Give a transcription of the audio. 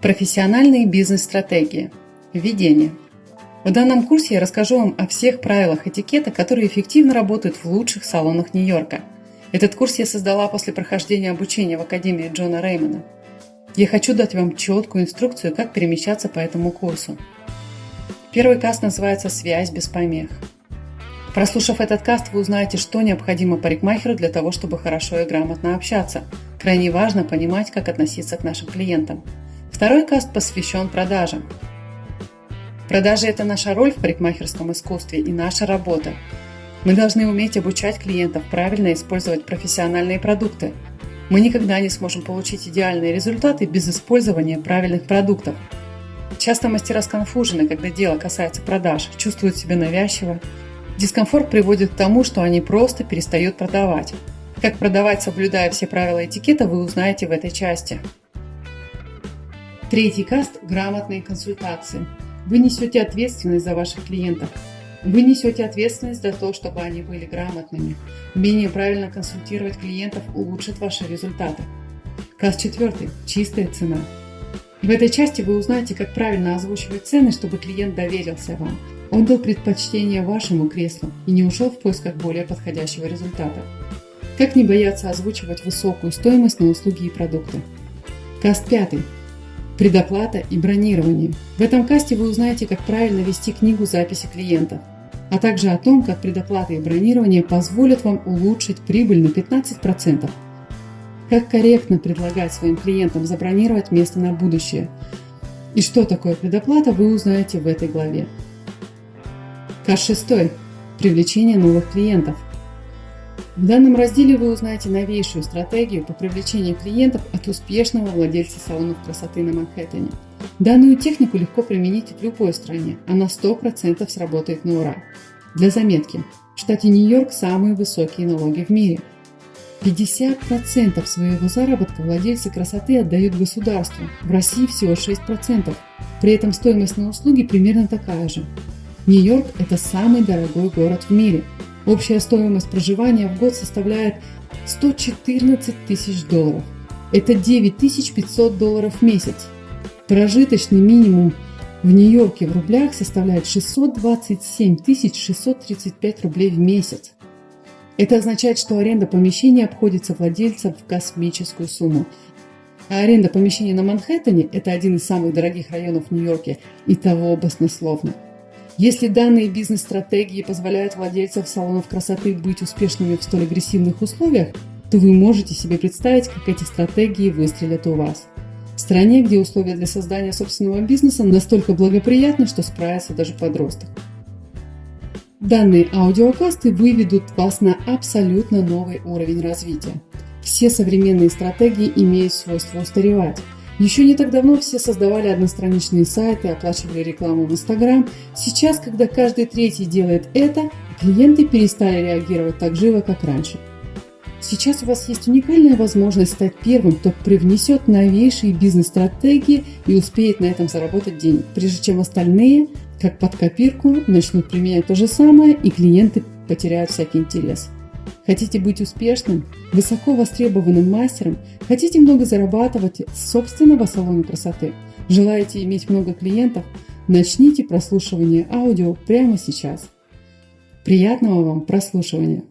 Профессиональные бизнес-стратегии. Введение. В данном курсе я расскажу вам о всех правилах этикета, которые эффективно работают в лучших салонах Нью-Йорка. Этот курс я создала после прохождения обучения в Академии Джона Реймона. Я хочу дать вам четкую инструкцию, как перемещаться по этому курсу. Первый каст называется «Связь без помех». Прослушав этот каст, вы узнаете, что необходимо парикмахеру для того, чтобы хорошо и грамотно общаться. Крайне важно понимать, как относиться к нашим клиентам. Второй каст посвящен продажам. Продажи – это наша роль в парикмахерском искусстве и наша работа. Мы должны уметь обучать клиентов правильно использовать профессиональные продукты. Мы никогда не сможем получить идеальные результаты без использования правильных продуктов. Часто мастера сконфужены, когда дело касается продаж, чувствуют себя навязчиво, Дискомфорт приводит к тому, что они просто перестают продавать. Как продавать, соблюдая все правила этикета, вы узнаете в этой части. Третий каст – грамотные консультации. Вы несете ответственность за ваших клиентов. Вы несете ответственность за то, чтобы они были грамотными. Умение правильно консультировать клиентов улучшит ваши результаты. Каст четвертый – чистая цена. В этой части вы узнаете, как правильно озвучивать цены, чтобы клиент доверился вам – он дал предпочтение вашему креслу и не ушел в поисках более подходящего результата. Как не бояться озвучивать высокую стоимость на услуги и продукты? Каст 5. Предоплата и бронирование. В этом касте вы узнаете, как правильно вести книгу записи клиентов, а также о том, как предоплата и бронирование позволят вам улучшить прибыль на 15%. Как корректно предлагать своим клиентам забронировать место на будущее. И что такое предоплата, вы узнаете в этой главе. Каш 6. Привлечение новых клиентов. В данном разделе вы узнаете новейшую стратегию по привлечению клиентов от успешного владельца салонов красоты на Манхэттене. Данную технику легко применить в любой стране, она 100% сработает на ура. Для заметки, в штате Нью-Йорк самые высокие налоги в мире. 50% своего заработка владельцы красоты отдают государству, в России всего 6%. При этом стоимость на услуги примерно такая же. Нью-Йорк – это самый дорогой город в мире. Общая стоимость проживания в год составляет 114 тысяч долларов. Это 9500 долларов в месяц. Прожиточный минимум в Нью-Йорке в рублях составляет 627 635 рублей в месяц. Это означает, что аренда помещения обходится владельцам в космическую сумму. А аренда помещения на Манхэттене – это один из самых дорогих районов Нью-Йорке, и того баснословно. Если данные бизнес-стратегии позволяют владельцам салонов красоты быть успешными в столь агрессивных условиях, то вы можете себе представить, как эти стратегии выстрелят у вас. В стране, где условия для создания собственного бизнеса настолько благоприятны, что справится даже подросток. Данные аудиокасты выведут вас на абсолютно новый уровень развития. Все современные стратегии имеют свойство устаревать. Еще не так давно все создавали одностраничные сайты, оплачивали рекламу в Instagram. Сейчас, когда каждый третий делает это, клиенты перестали реагировать так живо, как раньше. Сейчас у вас есть уникальная возможность стать первым, кто привнесет новейшие бизнес-стратегии и успеет на этом заработать денег, прежде чем остальные, как под копирку, начнут применять то же самое и клиенты потеряют всякий интерес. Хотите быть успешным, высоко востребованным мастером? Хотите много зарабатывать с собственного салона красоты? Желаете иметь много клиентов? Начните прослушивание аудио прямо сейчас. Приятного вам прослушивания!